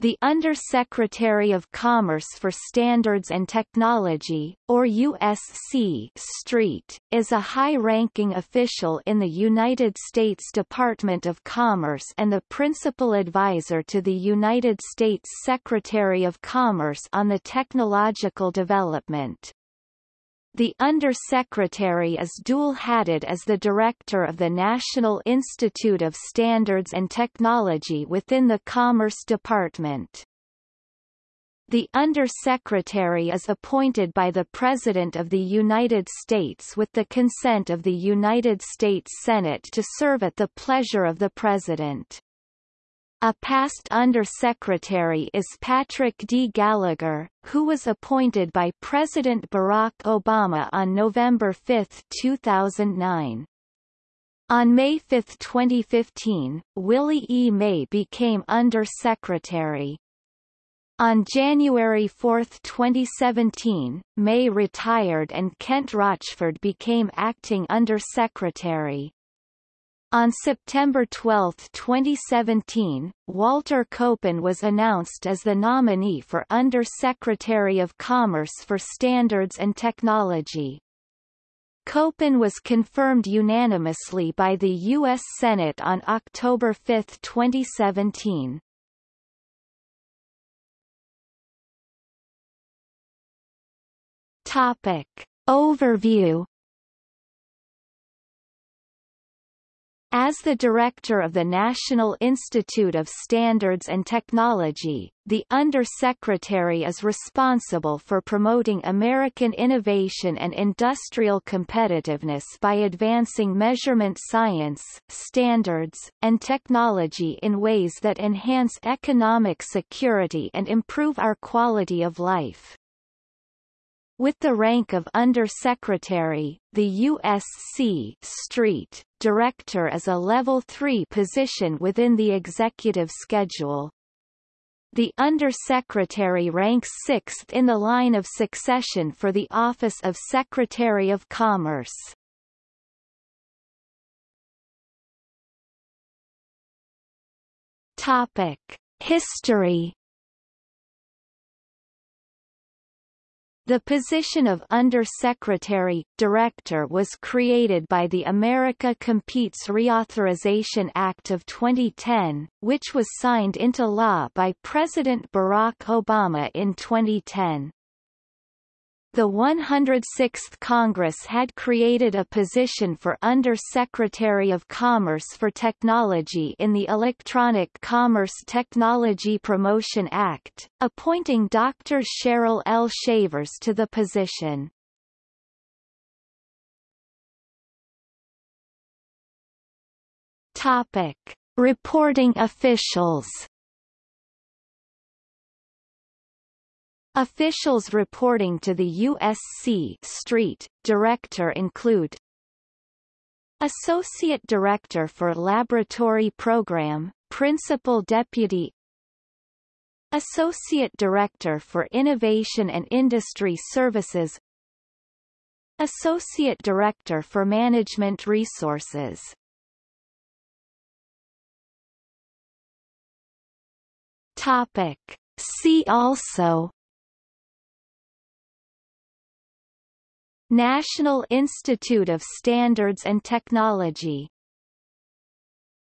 The Undersecretary of Commerce for Standards and Technology, or USC Street, is a high-ranking official in the United States Department of Commerce and the principal advisor to the United States Secretary of Commerce on the technological development. The Undersecretary is dual-hatted as the Director of the National Institute of Standards and Technology within the Commerce Department. The Undersecretary is appointed by the President of the United States with the consent of the United States Senate to serve at the pleasure of the President. A past Under-Secretary is Patrick D. Gallagher, who was appointed by President Barack Obama on November 5, 2009. On May 5, 2015, Willie E. May became Under-Secretary. On January 4, 2017, May retired and Kent Rochford became acting Under-Secretary. On September 12, 2017, Walter Copan was announced as the nominee for Under-Secretary of Commerce for Standards and Technology. Copan was confirmed unanimously by the U.S. Senate on October 5, 2017. Topic. Overview As the director of the National Institute of Standards and Technology, the Under-Secretary is responsible for promoting American innovation and industrial competitiveness by advancing measurement science, standards, and technology in ways that enhance economic security and improve our quality of life. With the rank of Under-Secretary, the USC Street Director is a Level 3 position within the executive schedule. The Under-Secretary ranks sixth in the line of succession for the Office of Secretary of Commerce. Topic. History The position of Under-Secretary, Director was created by the America Competes Reauthorization Act of 2010, which was signed into law by President Barack Obama in 2010. The 106th Congress had created a position for Under-Secretary of Commerce for Technology in the Electronic Commerce Technology Promotion Act, appointing Dr. Cheryl L. Shavers to the position. Topic. Reporting officials Officials reporting to the USC Street Director include Associate Director for Laboratory Program, Principal Deputy Associate Director for Innovation and Industry Services Associate Director for Management Resources Topic. See also National Institute of Standards and Technology